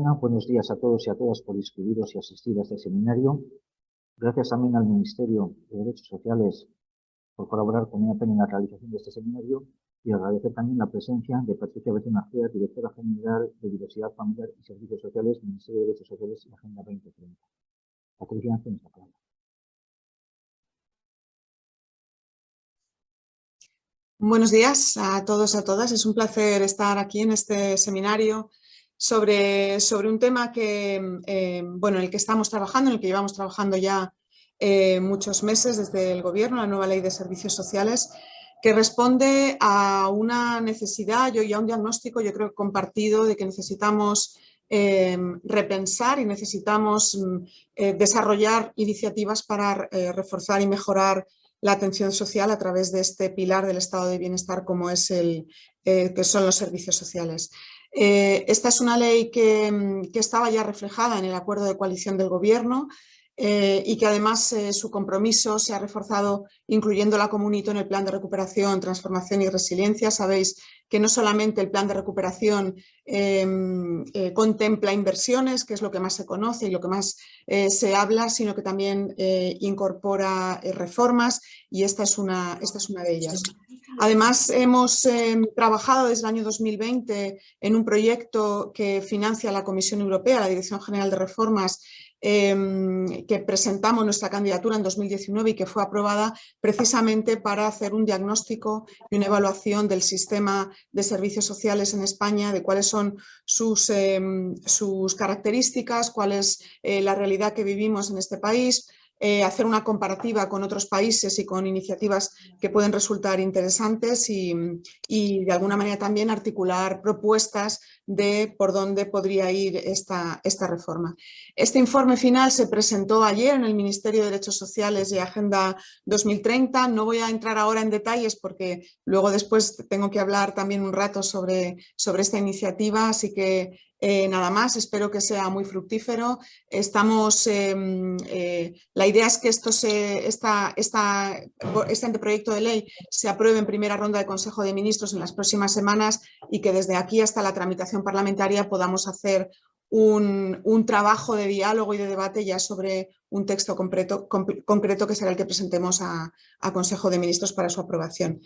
Buenos días a todos y a todas por inscribiros y asistir a este seminario. Gracias también al Ministerio de Derechos Sociales por colaborar con EAPEN en la realización de este seminario y agradecer también la presencia de Patricia Betuna directora general de Diversidad Familiar y Servicios Sociales Ministerio de Derechos Sociales y Agenda 2030. Patricia, tienes la palabra. Buenos días a todos y a todas. Es un placer estar aquí en este seminario sobre, sobre un tema que, eh, bueno, en el que estamos trabajando, en el que llevamos trabajando ya eh, muchos meses desde el Gobierno, la nueva Ley de Servicios Sociales, que responde a una necesidad y a un diagnóstico, yo creo, compartido de que necesitamos eh, repensar y necesitamos mm, desarrollar iniciativas para reforzar y mejorar la atención social a través de este pilar del estado de bienestar como es el, que son los servicios sociales. Eh, esta es una ley mm, que, estaba ya reflejada en el acuerdo de coalición del gobierno eh, y que además eh, su compromiso se ha reforzado incluyendo la comunito en el plan de recuperación, transformación y resiliencia. Sabéis que no solamente el plan de recuperación em, contempla inversiones, que es lo que más se conoce y lo que más se habla, sino que también incorpora reformas y esta es una, esta es una de ellas. Además, hemos em, trabajado desde el año 2020 en un proyecto que financia la Comisión Europea, la Dirección General de Reformas, em, que presentamos nuestra candidatura en 2019 y que fue aprobada precisamente para hacer un diagnóstico y una evaluación del sistema de servicios sociales en España, de cuáles son sus, em, sus características, cuál es eh, la realidad que vivimos en este país, eh, hacer una comparativa con otros países y con iniciativas que pueden resultar interesantes y, de alguna manera también articular propuestas de por dónde podría ir esta, esta reforma. Este informe final se presentó ayer en el Ministerio de Derechos Sociales y Agenda 2030. No voy a entrar ahora en detalles porque luego después tengo que hablar también un rato sobre, sobre esta iniciativa, así que eh, nada más, espero que sea muy fructífero. Estamos, em, eh, la idea es que esto se, esta, esta, este anteproyecto de ley se apruebe en primera ronda de Consejo de Ministros en las próximas semanas y que desde aquí hasta la tramitación parlamentaria podamos hacer un, trabajo de diálogo y de debate ya sobre un texto concreto, concreto que será el que presentemos a, Consejo de Ministros para su aprobación.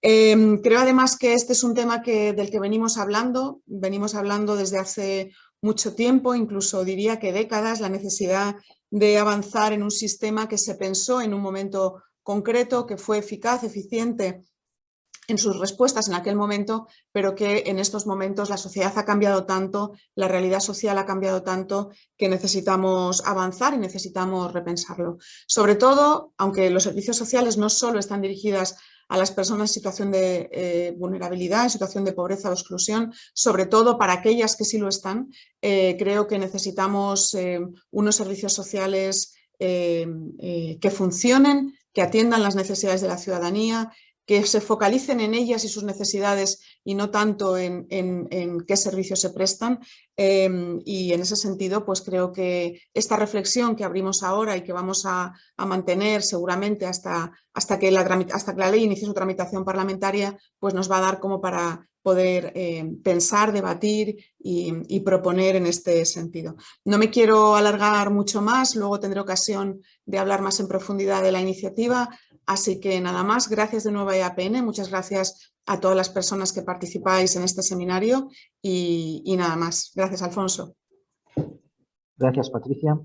Em, creo además que este es un tema que, del que venimos hablando, venimos hablando desde hace mucho tiempo, incluso diría que décadas, la necesidad de avanzar en un sistema que se pensó en un momento concreto, que fue eficaz, eficiente en sus respuestas en aquel momento, pero que en estos momentos la sociedad ha cambiado tanto, la realidad social ha cambiado tanto que necesitamos avanzar y necesitamos repensarlo. Sobre todo, aunque los servicios sociales no solo están dirigidas a las personas en situación de eh, vulnerabilidad, en situación de pobreza o exclusión, sobre todo para aquellas que sí lo están, eh, creo que necesitamos eh, unos servicios sociales que funcionen, que atiendan las necesidades de la ciudadanía, que se focalicen en ellas y sus necesidades y no tanto en, qué servicios se prestan. Em, y en ese sentido, pues creo que esta reflexión que abrimos ahora y que vamos a, mantener seguramente hasta, hasta, que la, hasta que la ley inicie su tramitación parlamentaria, pues nos va a dar como para poder em, pensar, debatir y, proponer en este sentido. No me quiero alargar mucho más, luego tendré ocasión de hablar más en profundidad de la iniciativa. Así que nada más, gracias de nuevo a EAPN, muchas gracias a todas las personas que participáis en este seminario y, nada más. Gracias, Alfonso. Gracias, Patricia.